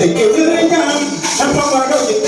tình yêu đưa nhau Năm không qua đôi những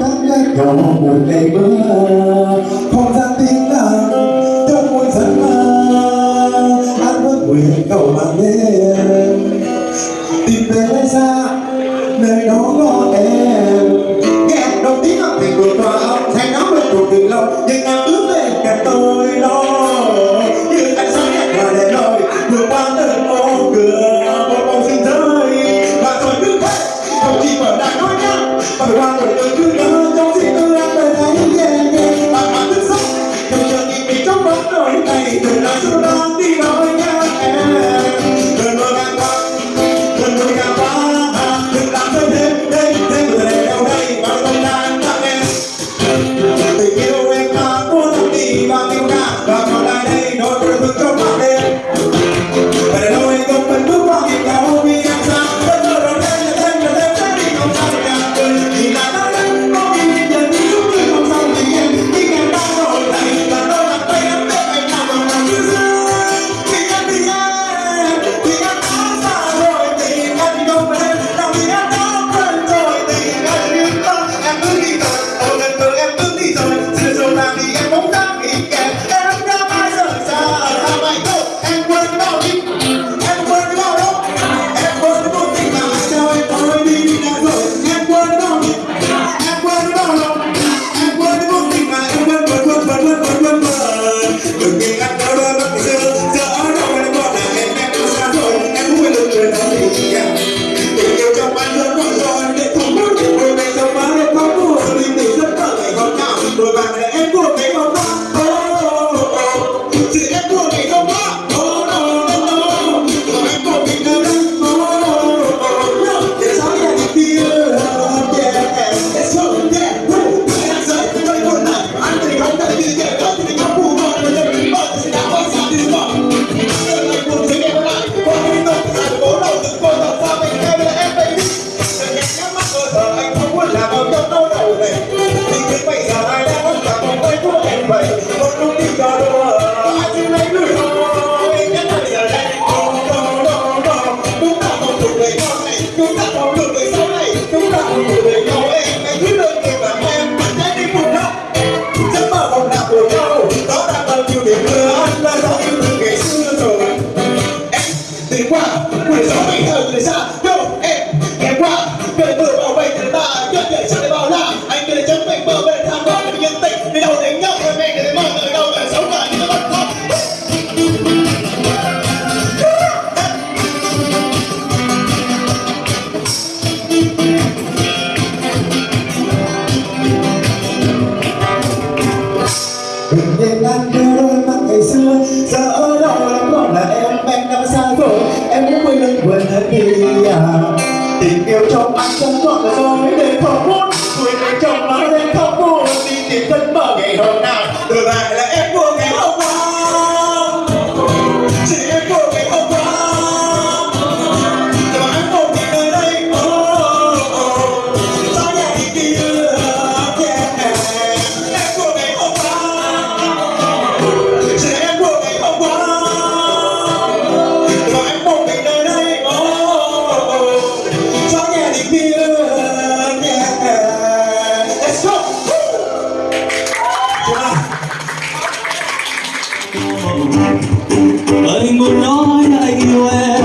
Cảm giác nhỏ một ngày mưa Không gian tiếng lặng Trong môi giấc mơ, Anh vẫn nguyện cầu mang đến I'm Rock all night, tình yêu trong anh chân anh muốn nói anh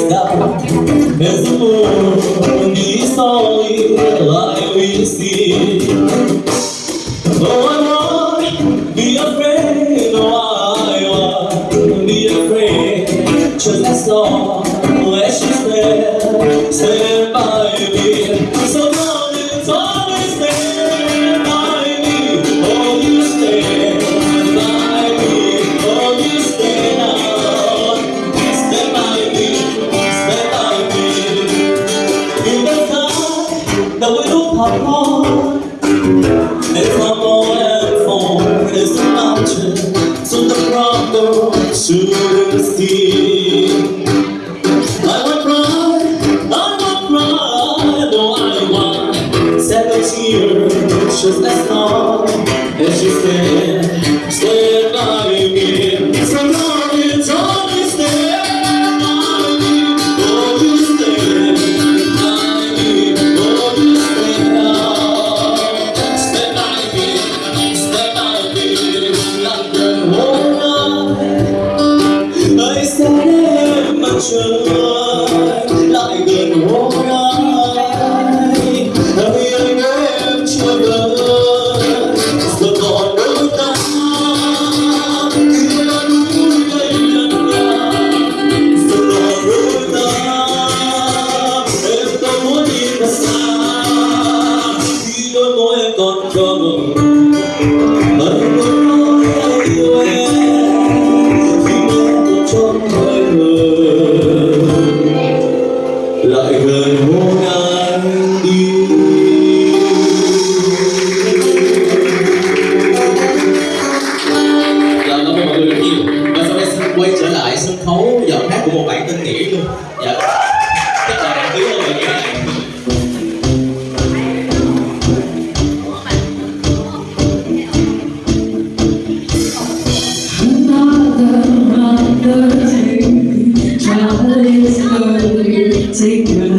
Escapa, és amor, onde estou, lá eu existo. It's That she's standing say to